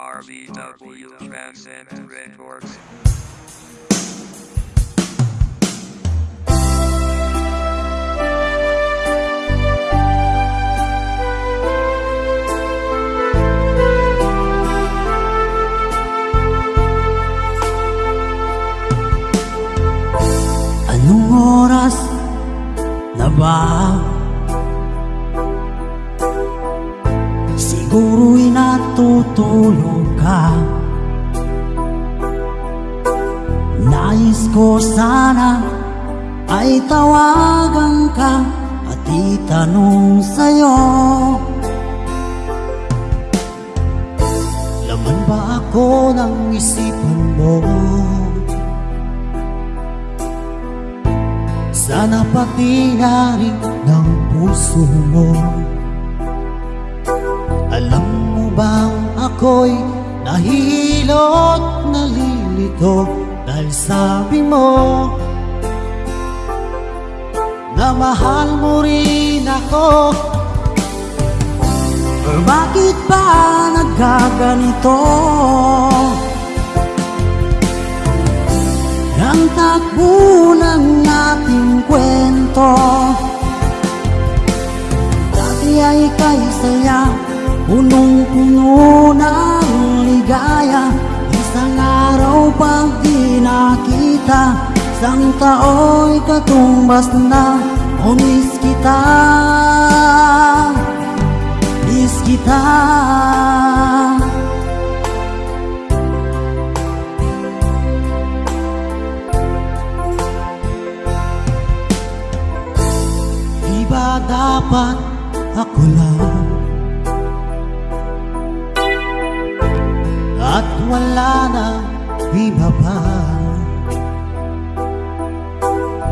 RBW Transcend Records. Anong oras na ba? Siguro'y natutulog ka. Nais ko sana ay tawagan ka at itanong sa'yo. Laman ba ako ng isipan mo? Sana pati na ng puso mo ako'y nahihilot, nalilito Dahil sabi mo Na mahal mo rin ako Or bakit ba nagkaganito? Ang takbo ng ating kwento Dati ay kay saya Punong-puno ng ligaya Isang araw pag di nakita Isang tao'y katumbas na O miss kita. Miss kita. Di ba dapat ako lang wala na iba pa.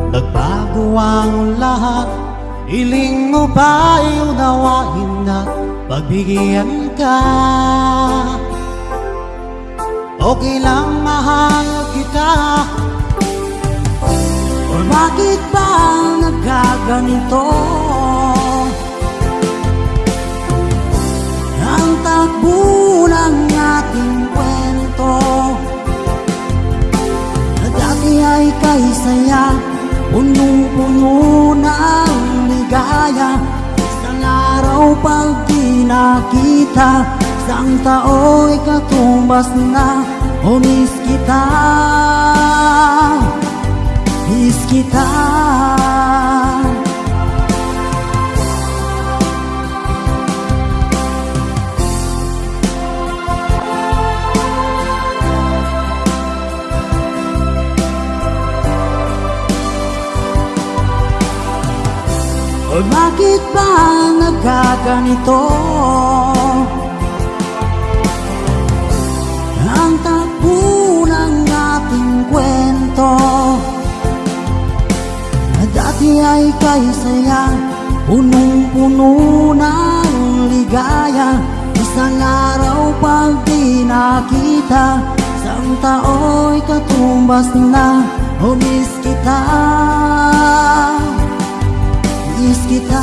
Nagbago ang lahat Iling mo ba'y unawain at pagbigyan ka? Okay lang mahal kita. Or bakit ba nagkaganito? Ang takbo ng ating kwento Na dati ay kay saya Punong-puno ng ligaya. Isang araw pag di nakita Isang tao'y katumbas na O miss kita. Miss kita O bakit ba nagkaganito? Ang takbo ng ating kwento. Na dati ay kay saya Punong-puno ng ligaya. Isang araw pag di nakita Isang tao'y katumbas na miss kita Miss kita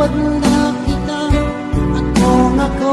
Pinatawad na kita At kung ako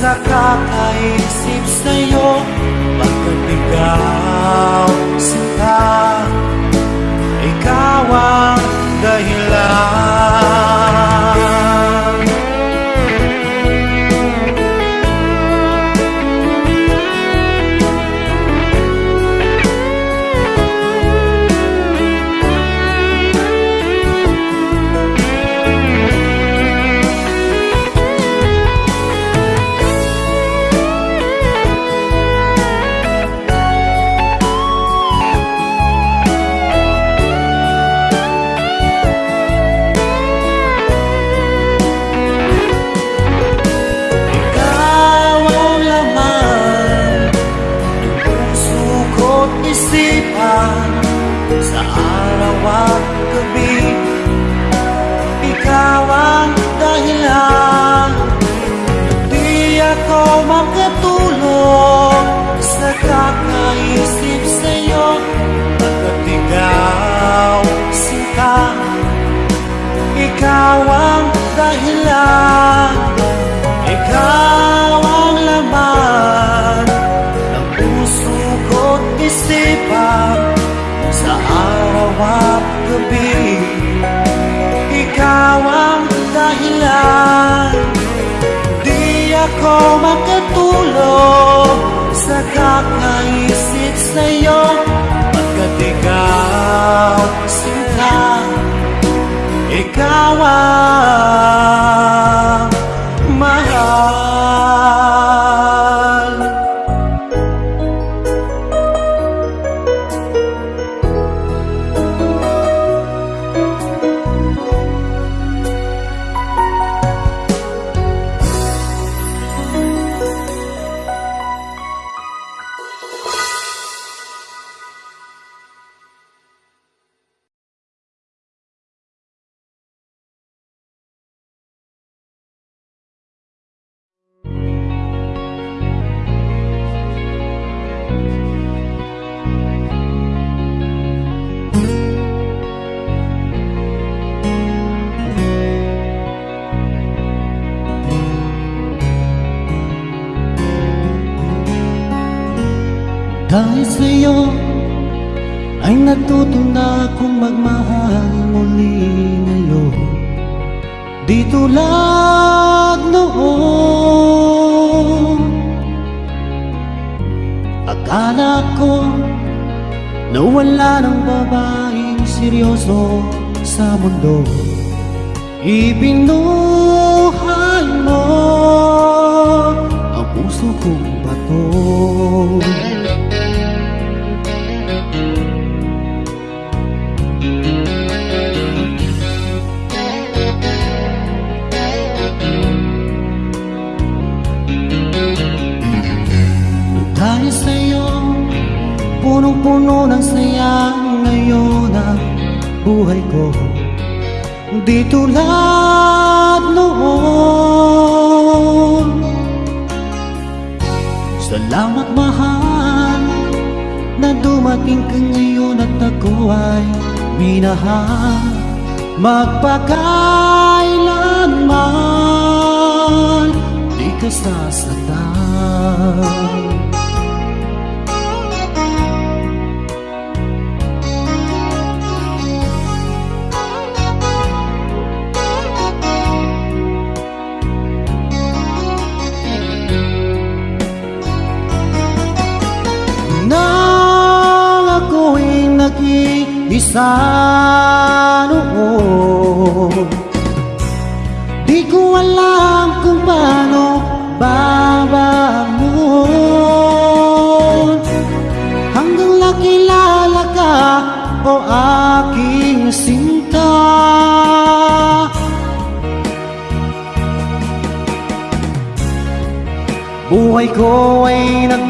sa nakakaisip sa'yo Pagkat ikaw sila. Ikaw ang dahilan. ko makatulog Sa kakaisip sa'yo. Pagkat ikaw sinta Ikaw ang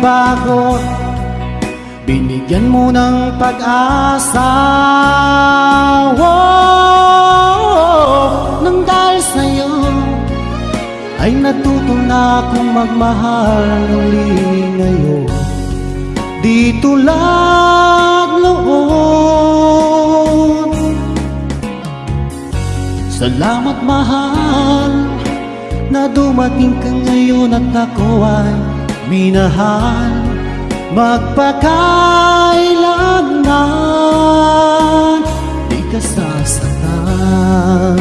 nagbago Binigyan mo ng pag-asa. Oh, Nang dahil sa'yo Ay natuto na akong magmahal uli ngayon. Di tulad noon Salamat mahal Na dumating ka ngayon at ako ay minahal Magpakailanman Di ka sasaktan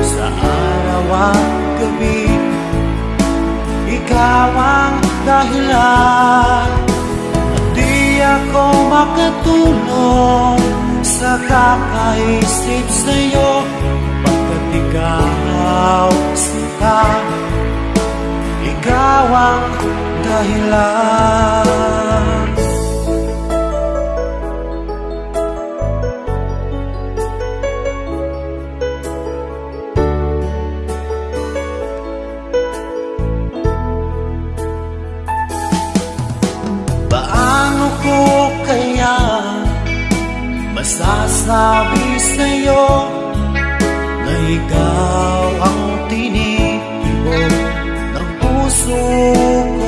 Sa araw at gabi Ikaw ang dahilan At di ako makatulong Sa kakaisip sa'yo. Pagkat ikaw sita ikaw ang dahilan masasabi sa'yo na ikaw ang tinitibok ng puso ko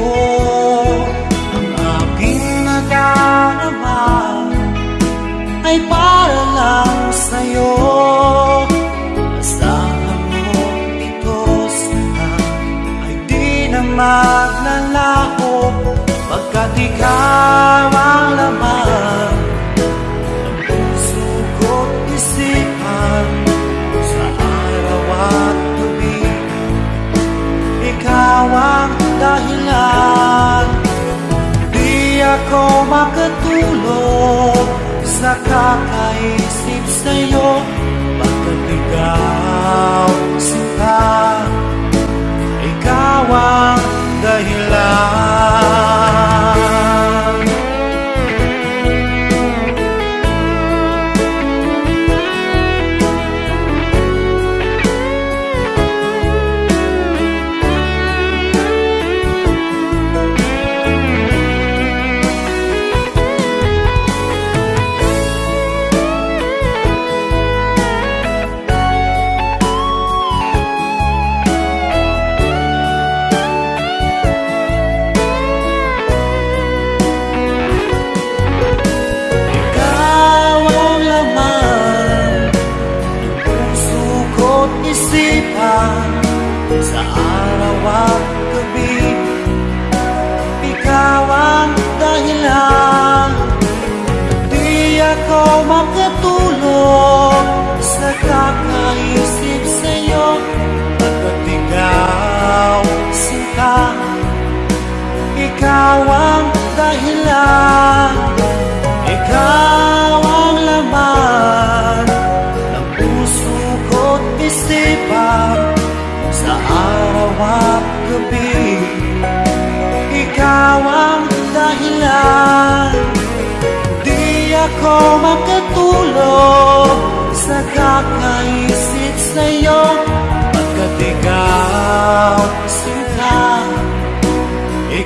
ang dahilan. Ikaw ang laman Ng puso ko't isipan Sa araw at gabi. Ikaw ang dahilan. Di ako makatulog Sa kakaisip sa'yo. Pagkat ikaw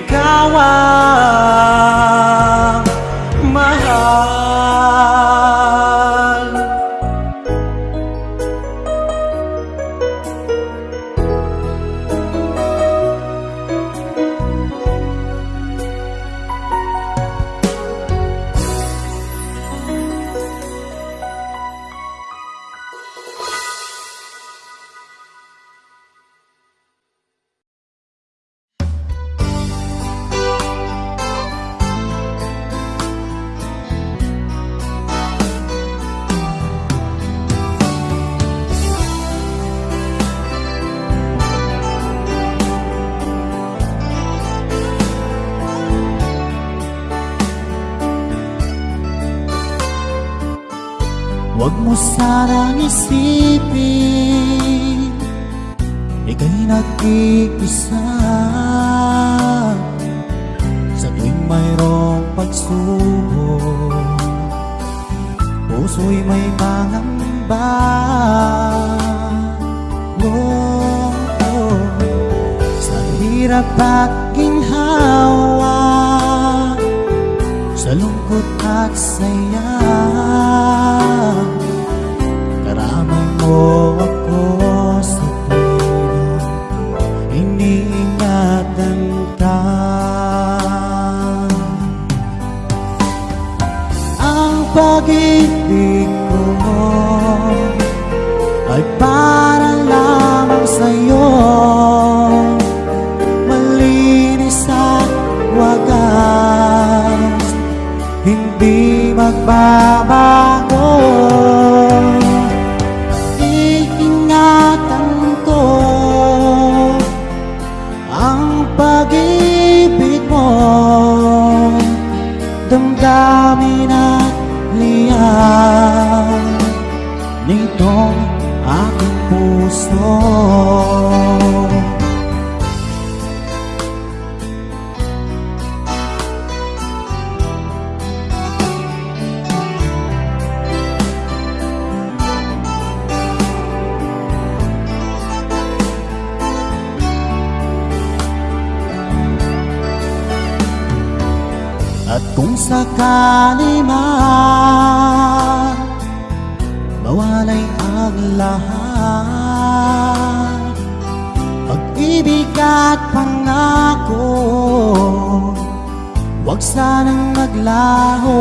Ikaw Sanang isipin Ika'y nag-iisa Sa tuwing mayroong pagsubok Puso'y may mangamba oh, oh. Sa hirap at ginhawa Sa lungkot at saya mo ako sa tuwing iniingatan Ang pag-ibig ko ay para lamang sa'yo. Malinis at wagas Hindi magbabago Nitong aking puso. At kung sakali man lahat. Pag-ibig at pangako Huwag sanang maglaho.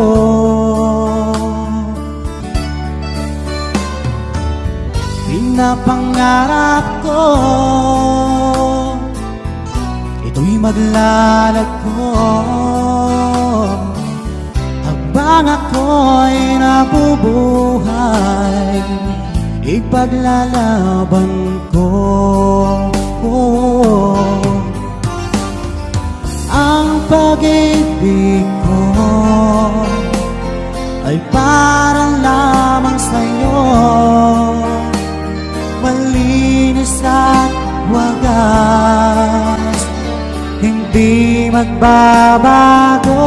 Pinapangarap ko Ito'y maglalagko Habang ako'y nabubuhay Ipaglalaban ko. Ang pag-ibig ko Ay para lamang sa'yo. Malinis at wagas Hindi magbabago.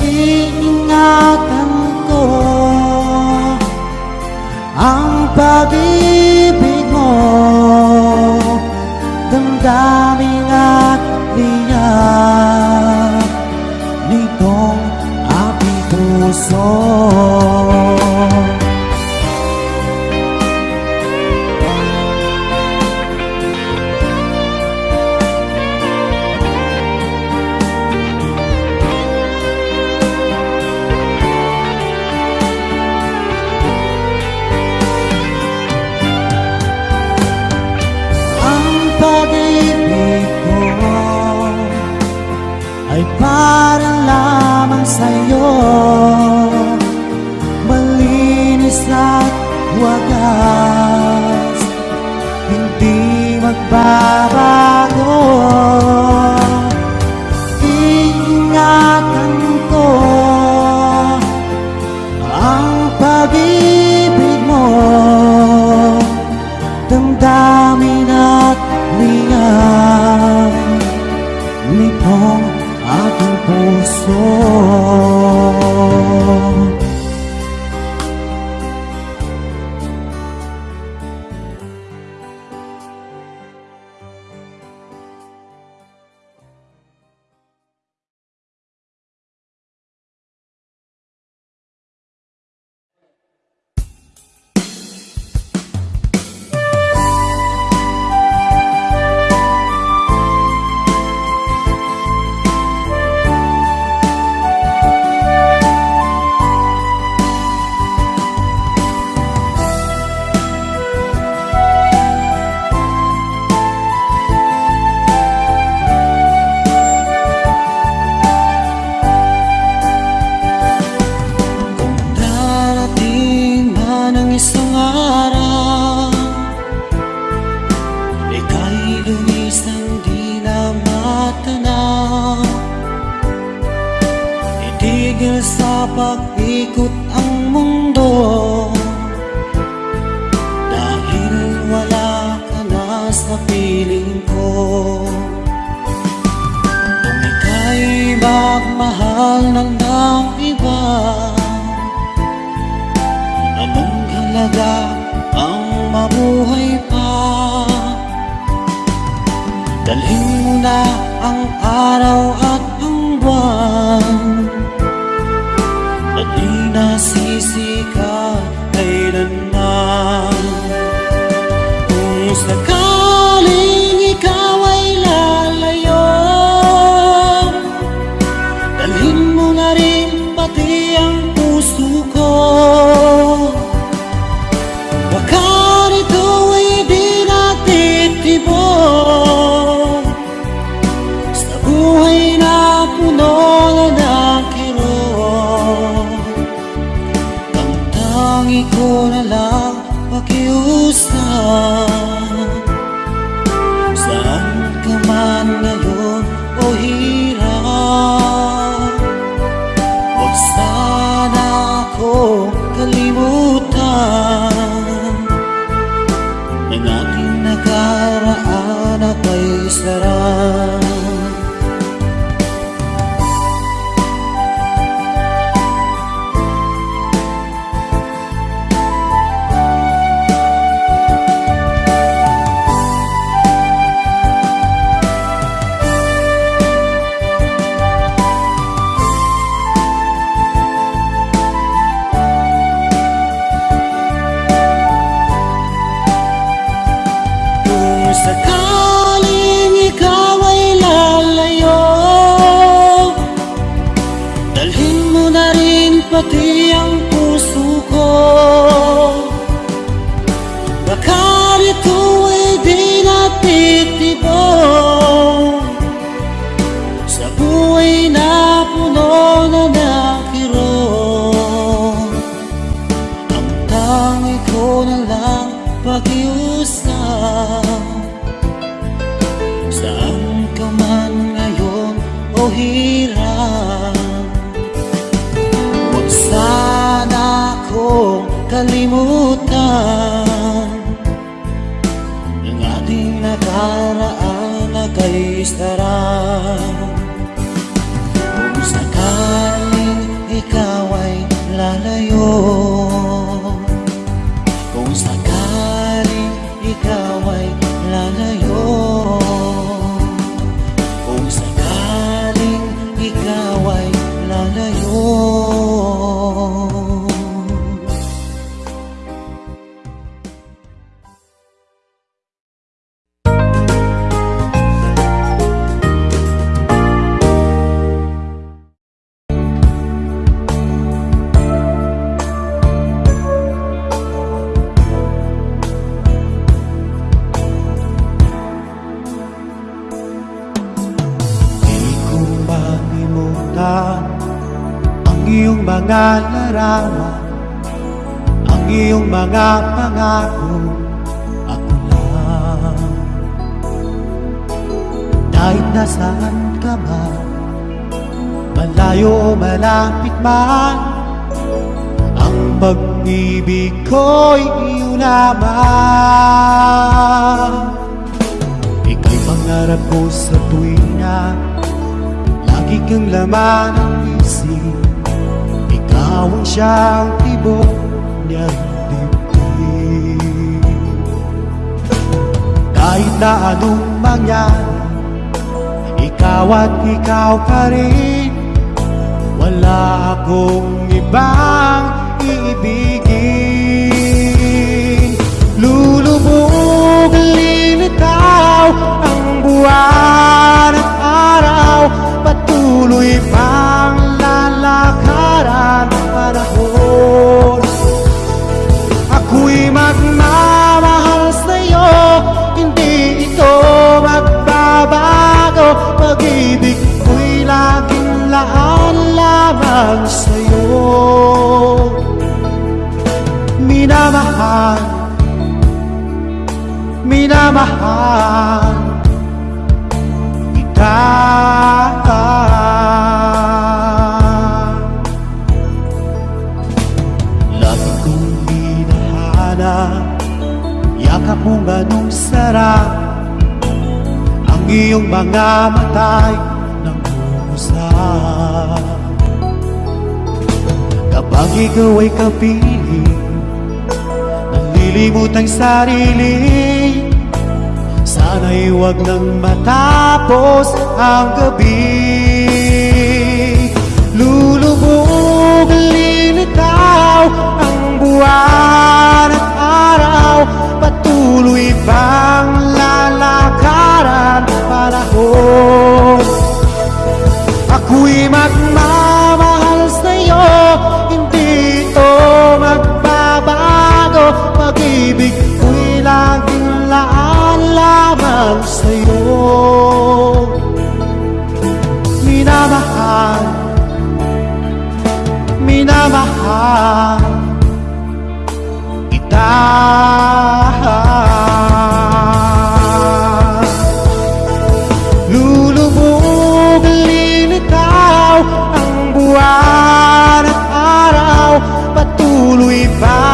Iingatan pag-ibig mo. Damdamin at liyak Nitong aking puso para lamang sa'yo. Malinis at wagas. Hindi magbabago na anong mangyari? Ikaw at ikaw pa rin. Wala akong ibang iibigin. Lulubog, lilitaw Ang buwan at araw. Patuloy pang lalakaran ang panahon lamang sa'yo. Minamahal. Minamahal. Kita Lagi kong hinahanap Yakap mong anong sarap? Ang iyong mga matay Kapag ikaw ay kapiling Nalilimutang sarili. Sana'y huwag nang matapos ang gabi. Lulubog, lilitaw Ang buwan at araw. Patuloy bang lalakaran panahon? Ako'y magmamahal sa'yo Pag-ibig ko'y laging laan lamang sa'yo. Minamahal. Minamahal. Kita Lulubog, lilitaw Ang buwan at araw. Patuloy pang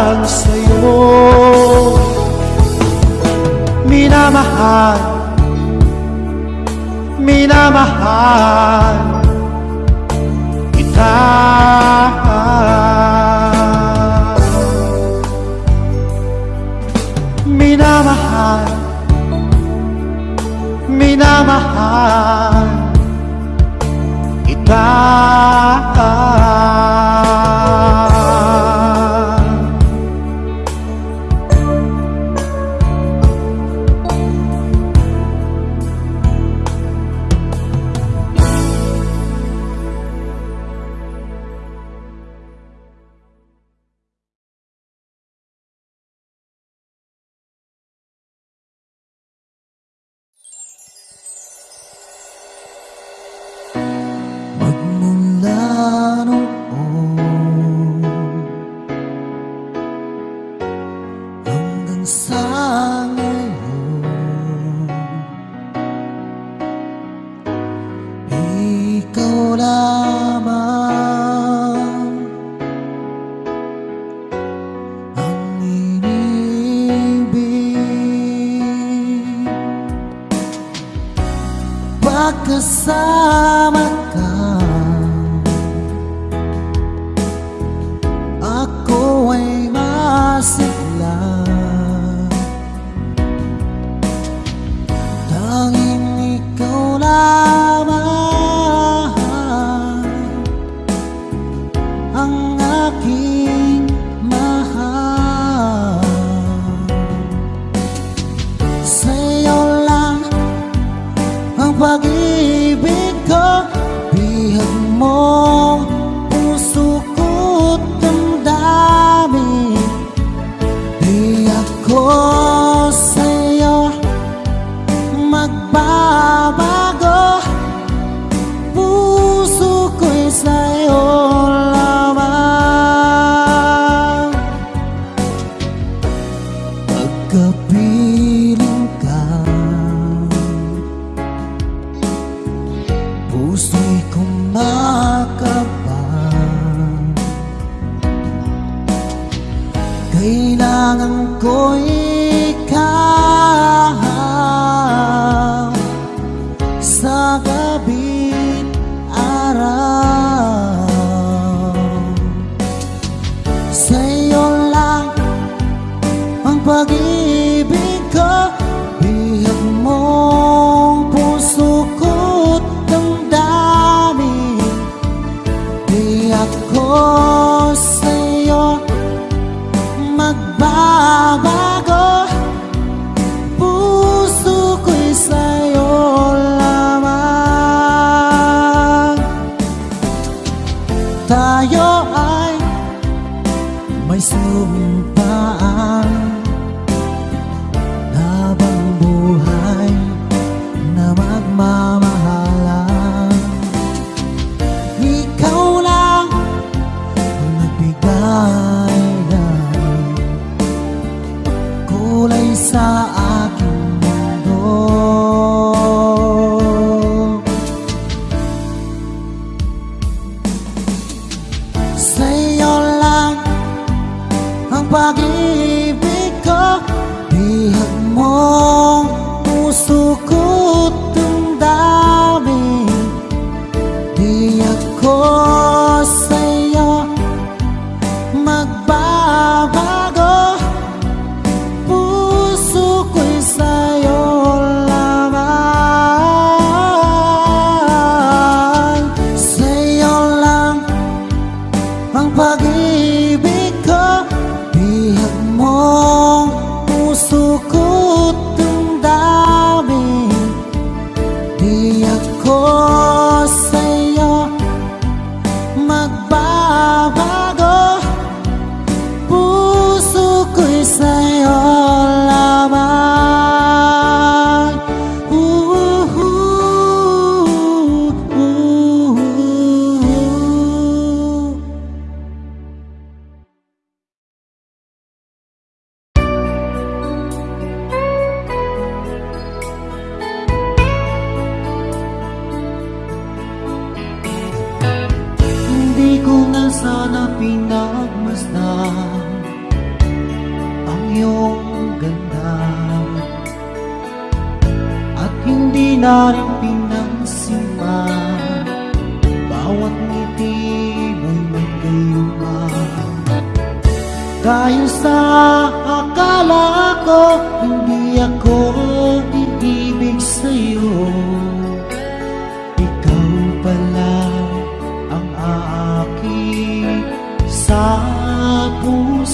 lamang sa'yo. Minamahal. Minamahal. Kita ang pag-ibig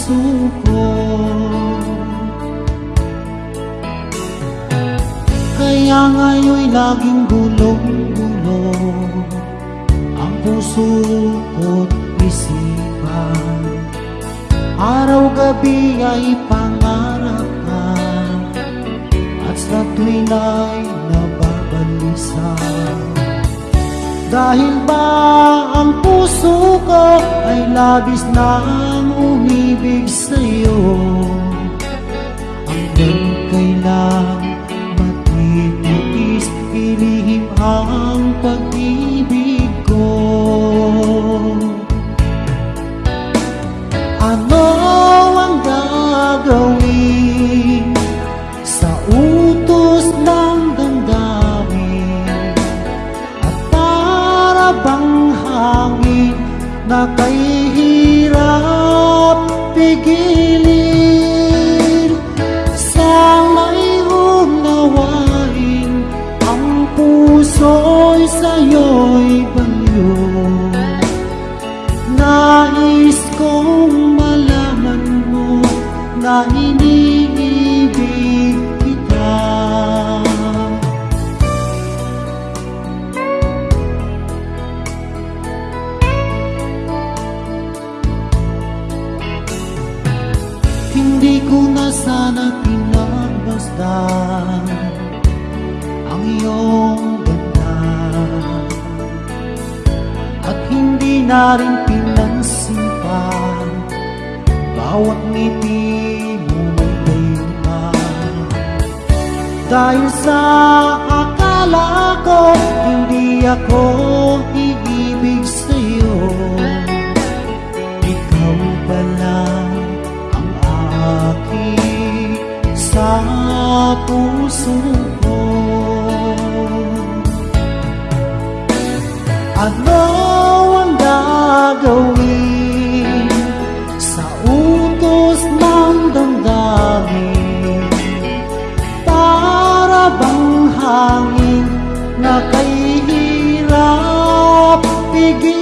puso ko Kaya ngayon'y laging gulong-gulong Ang puso ko't isipan. Araw-gabi ay pangarap ka At sa tuwin ay nababalisa Dahil ba ang puso ko ay labis nang umibig sa'yo? Hanggang kailan matitiis ilihim ang pag-ibig ko? Ano ang gagawin kay hirap pigilin Sana'y unawain ang puso'y sa'yo'y baliw Nais kong malaman mo na na rin pinansimpan Bawat ngiti mo may gayuma Dahil sa akala ko Hindi ako iibig sa'yo. Ikaw pala ang aking puso ko. Ano gagawin sa utos ng damdamin Para bang hangin na kay hirap pigilin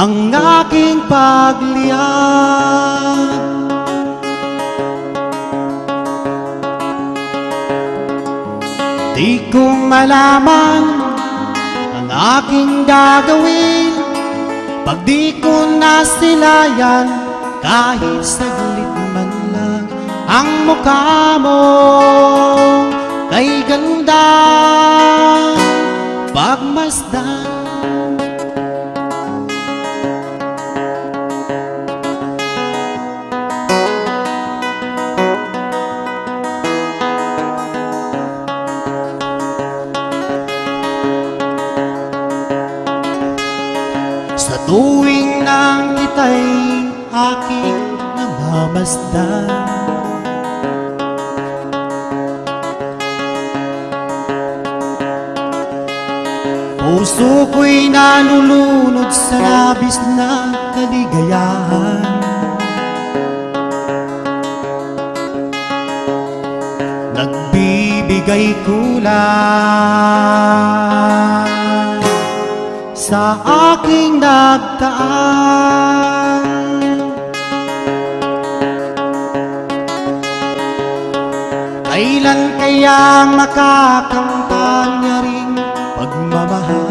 Ang aking pagliyan Di ko malaman ang aking gagawin. Pag di ko nasilayan kahit saglit man lang Ang mukha mo kay ganda. Pagmasdan namamasdan Puso ko'y nalulunod sa labis na kaligayahan. Nagbibigay kulang sa aking nagtaan Kailan kaya makakamtan niya rin pagmamahal?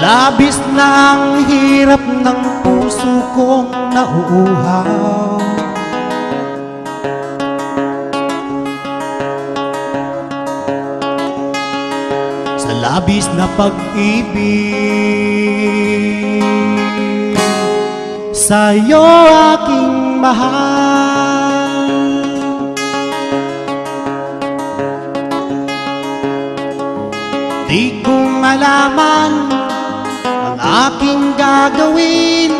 Labis na ang hirap ng puso kong nauuhaw. Sa labis na pag-ibig Sa'yo aking mahal. Di ko malaman Ang aking gagawin.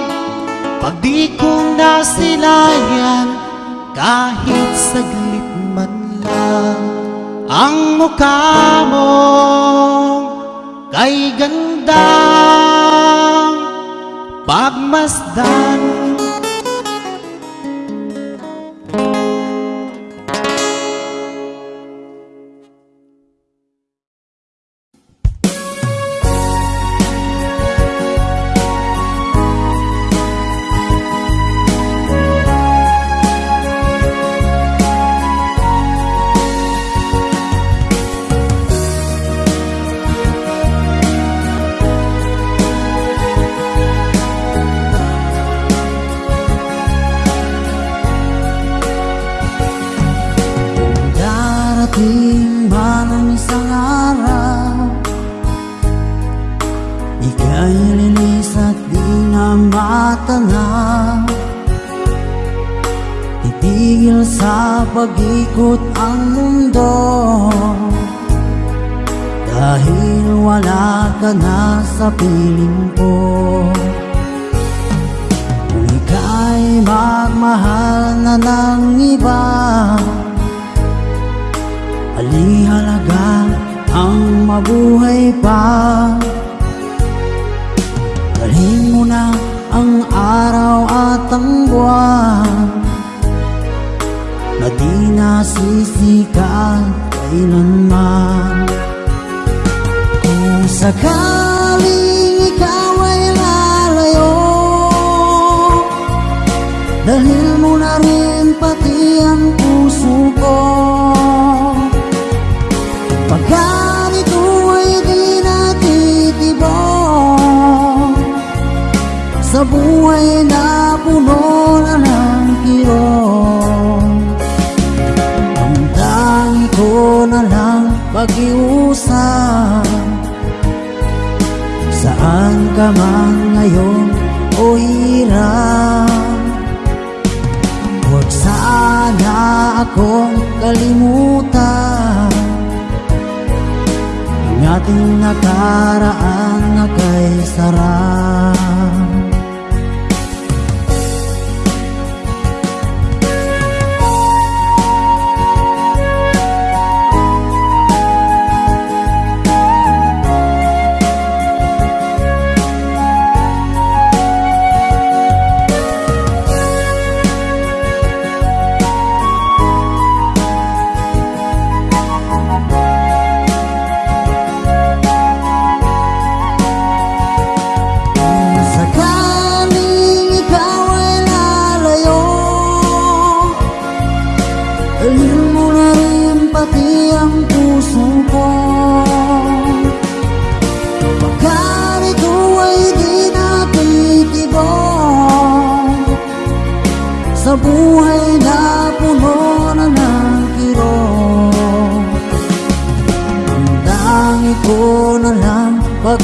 Pag di ko nasilayan Kahit saglit man lang Ang mukha mo. Kay ganda pagmasdan.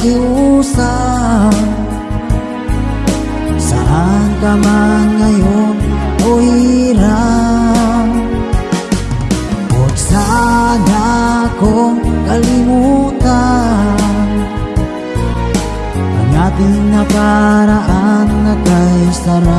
Diyosa Saan ka man ngayon o hirang Huwag sana akong kalimutan. Ang ating naparaan na kay sarap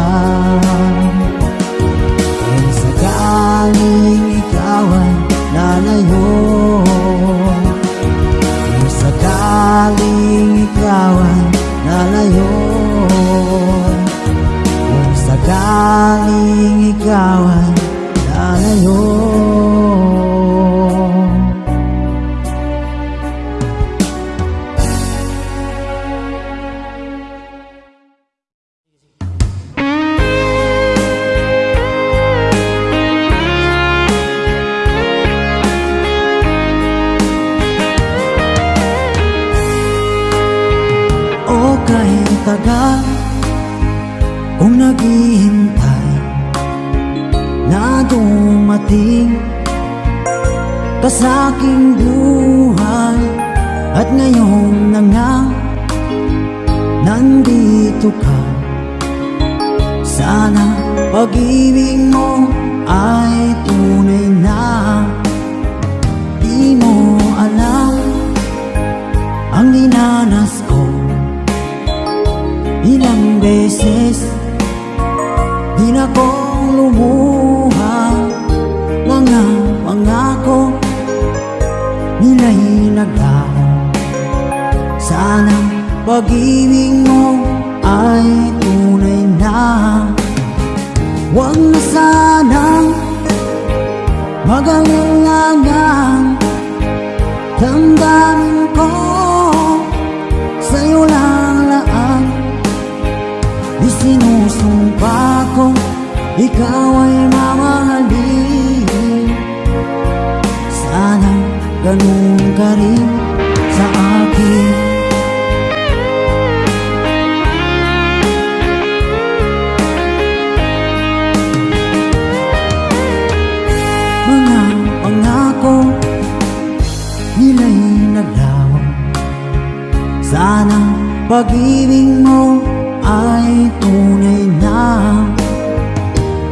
pag-ibig mo ay tunay na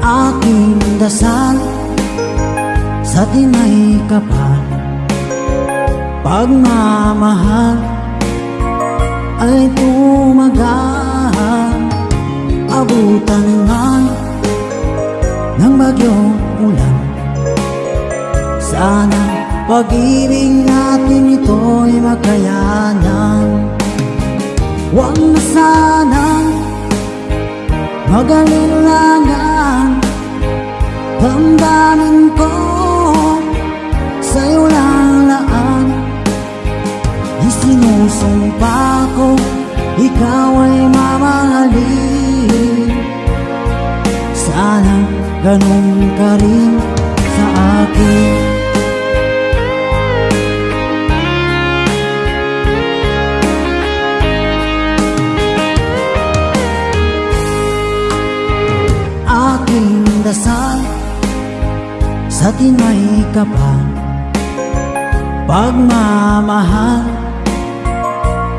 Aking dasal. Sa tinay kapal Pagmamahal ay tumagal. Abutan man ng bagyong ulan. Sana pag-ibig natin ito'y makayanan Huwag na sanang magalinlangan Damdamin ko sa'yo lang laan. Di sinusumpa ko ikaw ay mamahalin. Sana ganun ka rin sa akin sa tinay kapal Pagmamahal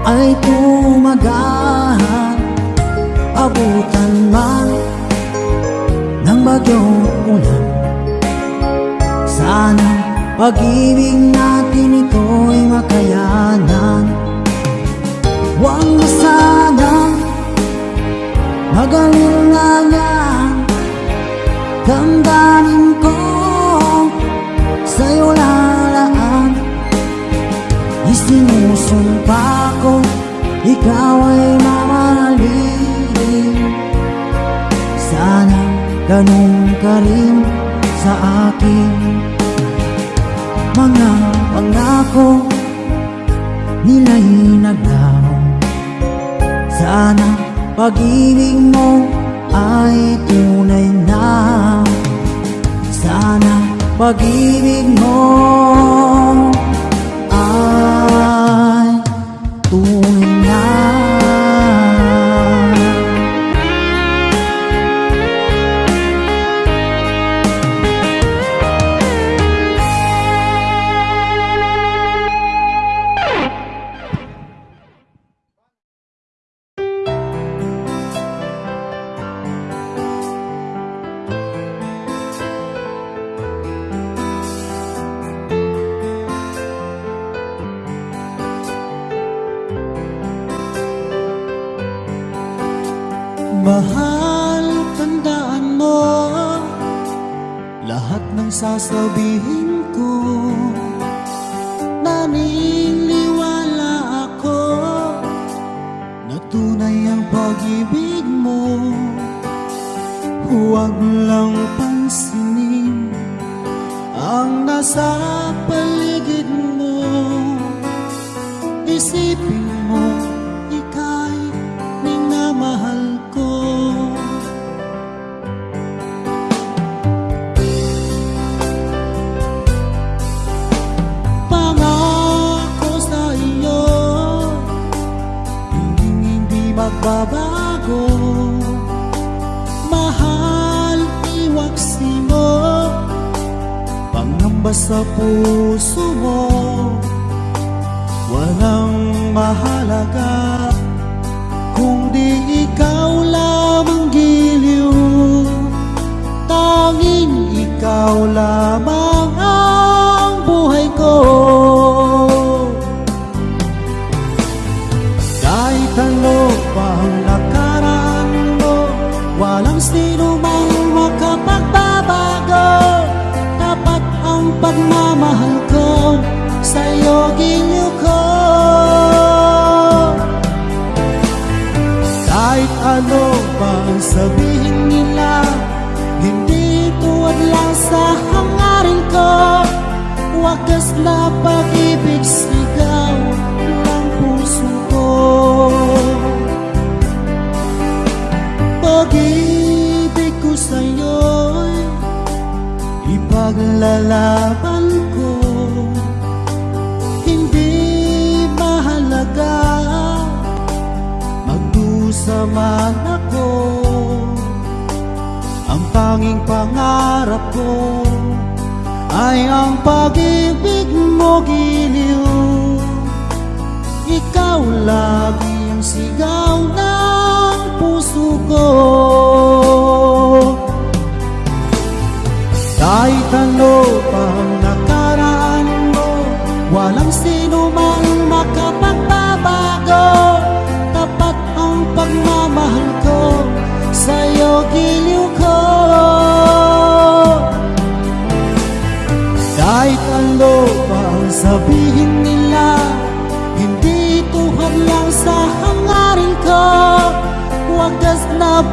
ay tumagal Abutan man ng bagyong ulan? Sana pag-ibig natin ito'y makayanan. Huwag na sanang magalinlangan Damdamin ko sa'yo lalaan Isinusumpa ko ikaw ay mamahalin Sana ganun ka rin sa akin. Mga pangako nila'y naglaho. Sana pag-ibig mo ay tunay na pag-ibig mo o giliw. Ikaw lagi ang sigaw ng puso ko.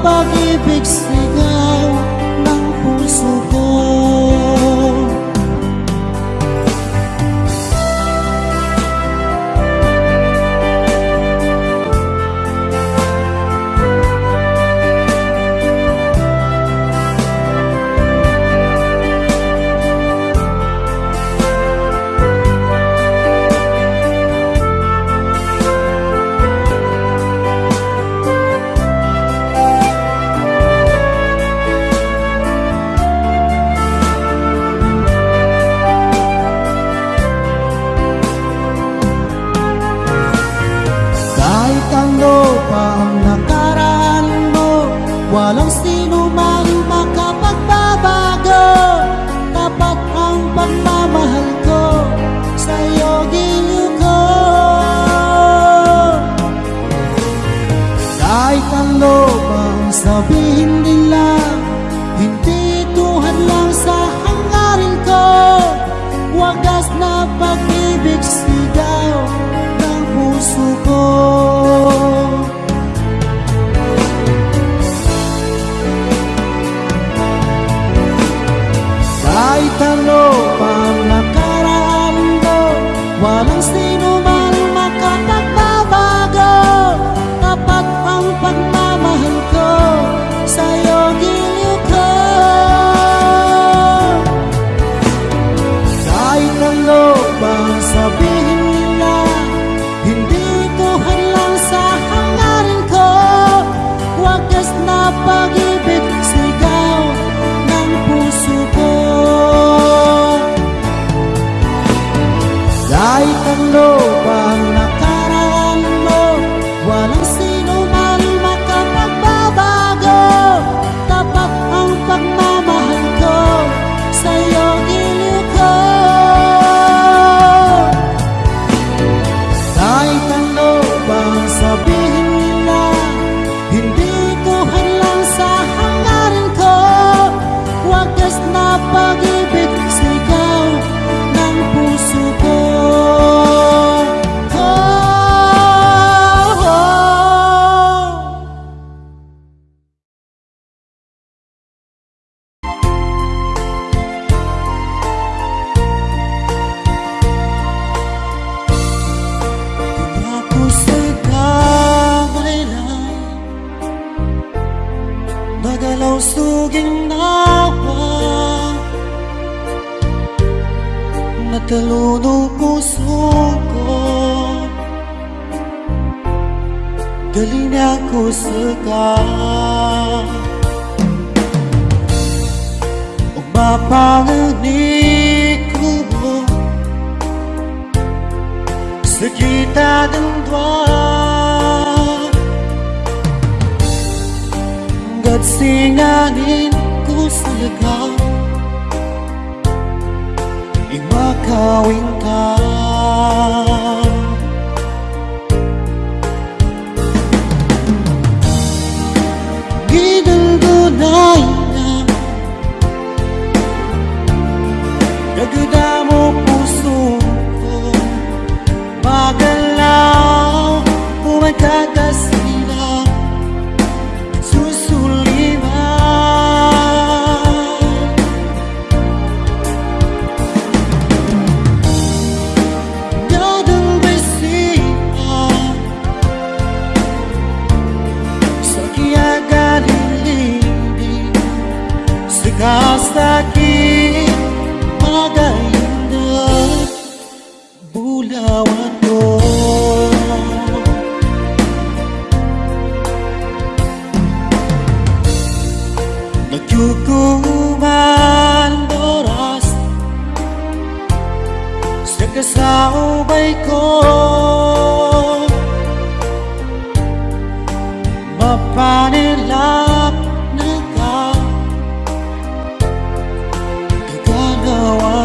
pagi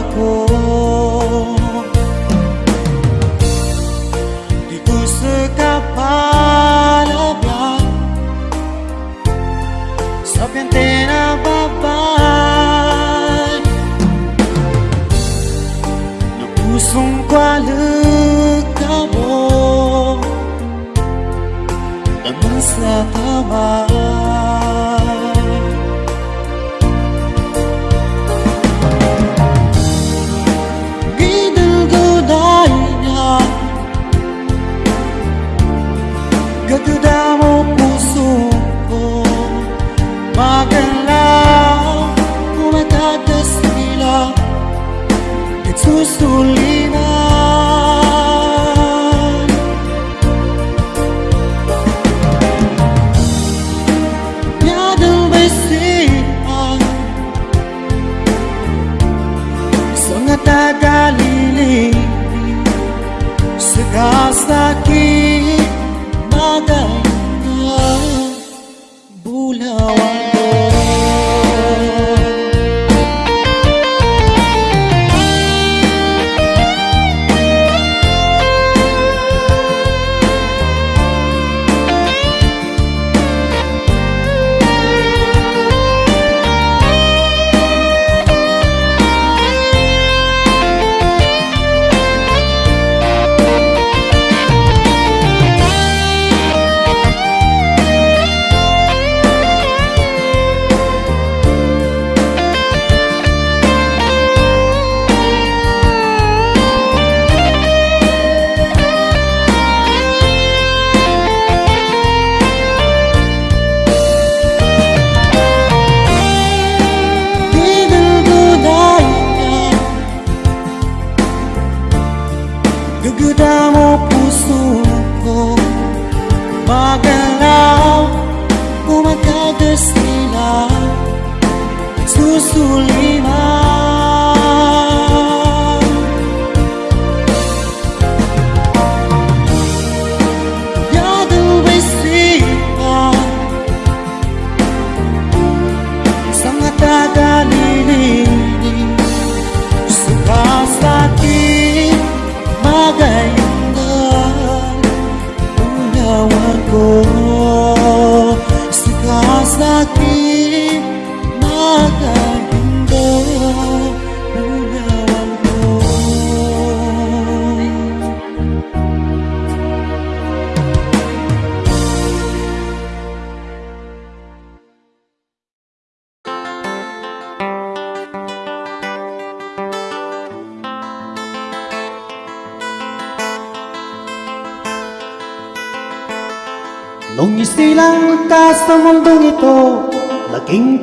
aku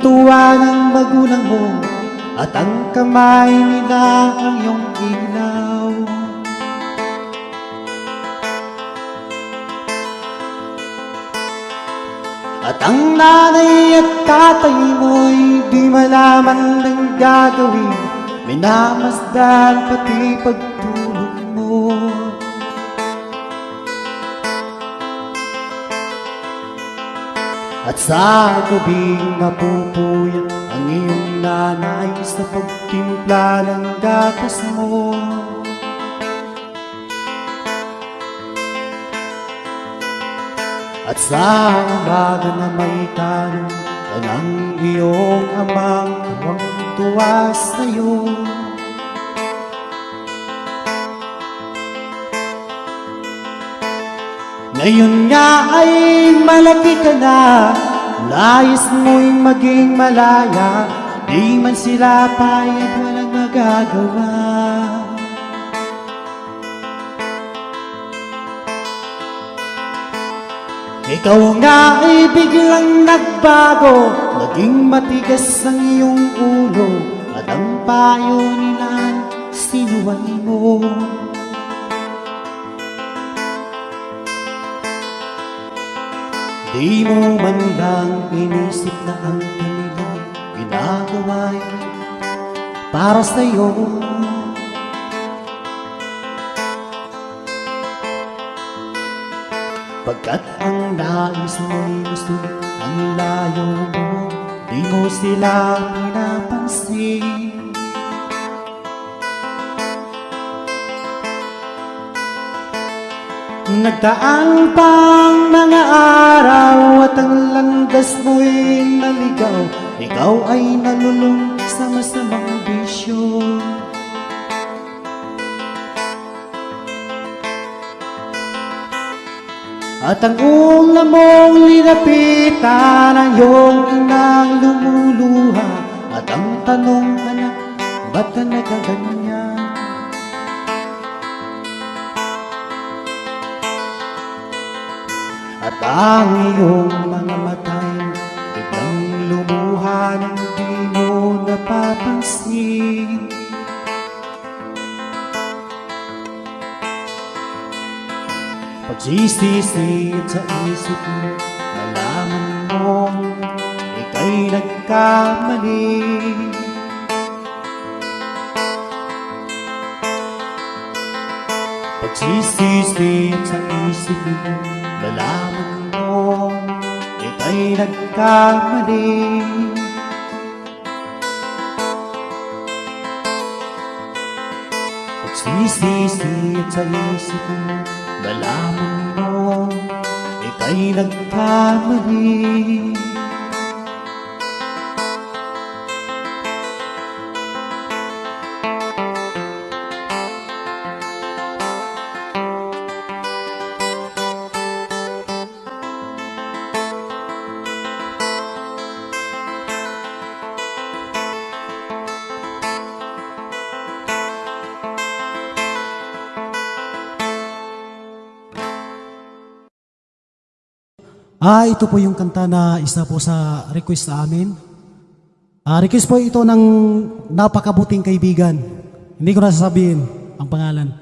tuwa ng magulang mo At ang kamay nila ang iyong ilaw. At ang nanay at tatay mo'y di malaman ng gagawin. Minamasdan pati pagtulog sa gabing napupuyat ang iyong nanay sa pagtimpla ng gatas mo. At sa umaga na may tanong ka ng iyong amang tuwang tuwa sa'yo. Ngayon nga ay malaki ka na Nais mo'y maging malaya Di man sila payag walang magagawa. Ikaw nga ay biglang nagbago Naging matigas ang iyong ulo At ang payo nila sinuway mo Di mo man lang inisip na ang kanila ginagawa'y para sa'yo. Pagkat ang nais mo'y gusto ang layo mo Di mo sila pinapansin Nagdaan pang mga araw at ang landas mo'y naligaw. Ikaw ay nalulung sa masamang bisyo. At ang una mong linapitan ang iyong inang lumuluha. At ang tanong anak, ba't ka nagaganyan? Ang iyong mga matay Biglang lumuha ng di mo napapansin. Pagsisisit sa isip mo Nalaman mo Ika'y nagkamali. Pagsisisit sa isip mo Nalaman mo Ika'y nagkamali. Pagsisisit sa isip mo Nalaman mo Ika'y nagkamali Ah, ito po yung kanta na isa po sa request sa amin. Ah, request po ito ng napakabuting kaibigan. Hindi ko na sasabihin ang pangalan.